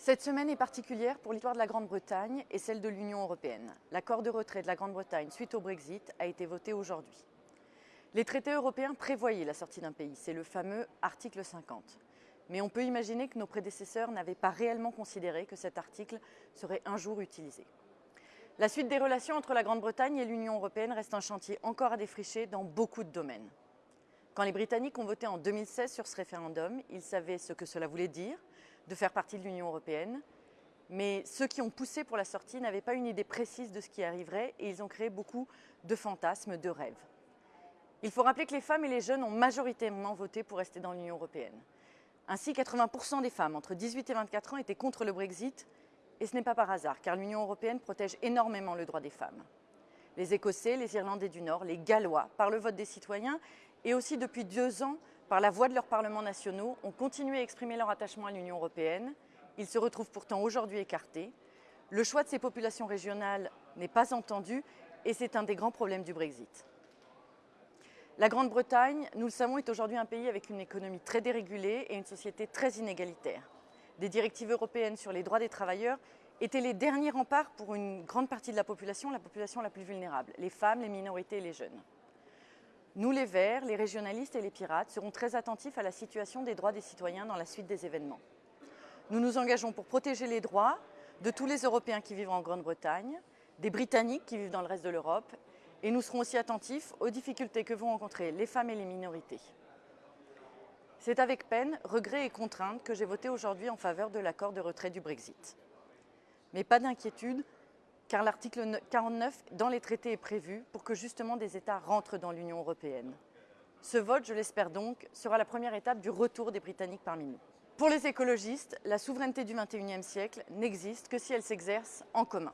Cette semaine est particulière pour l'histoire de la Grande-Bretagne et celle de l'Union européenne. L'accord de retrait de la Grande-Bretagne suite au Brexit a été voté aujourd'hui. Les traités européens prévoyaient la sortie d'un pays, c'est le fameux article 50. Mais on peut imaginer que nos prédécesseurs n'avaient pas réellement considéré que cet article serait un jour utilisé. La suite des relations entre la Grande-Bretagne et l'Union européenne reste un chantier encore à défricher dans beaucoup de domaines. Quand les Britanniques ont voté en 2016 sur ce référendum, ils savaient ce que cela voulait dire de faire partie de l'Union européenne, mais ceux qui ont poussé pour la sortie n'avaient pas une idée précise de ce qui arriverait et ils ont créé beaucoup de fantasmes, de rêves. Il faut rappeler que les femmes et les jeunes ont majoritairement voté pour rester dans l'Union européenne. Ainsi, 80% des femmes entre 18 et 24 ans étaient contre le Brexit et ce n'est pas par hasard, car l'Union européenne protège énormément le droit des femmes. Les Écossais, les Irlandais du Nord, les Gallois, par le vote des citoyens, et aussi depuis deux ans, par la voix de leurs parlements nationaux, ont continué à exprimer leur attachement à l'Union européenne. Ils se retrouvent pourtant aujourd'hui écartés. Le choix de ces populations régionales n'est pas entendu et c'est un des grands problèmes du Brexit. La Grande-Bretagne, nous le savons, est aujourd'hui un pays avec une économie très dérégulée et une société très inégalitaire des directives européennes sur les droits des travailleurs étaient les derniers remparts pour une grande partie de la population, la population la plus vulnérable, les femmes, les minorités et les jeunes. Nous, les Verts, les régionalistes et les pirates, serons très attentifs à la situation des droits des citoyens dans la suite des événements. Nous nous engageons pour protéger les droits de tous les Européens qui vivent en Grande-Bretagne, des Britanniques qui vivent dans le reste de l'Europe, et nous serons aussi attentifs aux difficultés que vont rencontrer les femmes et les minorités. C'est avec peine, regret et contrainte que j'ai voté aujourd'hui en faveur de l'accord de retrait du Brexit. Mais pas d'inquiétude, car l'article 49 dans les traités est prévu pour que justement des États rentrent dans l'Union européenne. Ce vote, je l'espère donc, sera la première étape du retour des Britanniques parmi nous. Pour les écologistes, la souveraineté du XXIe siècle n'existe que si elle s'exerce en commun.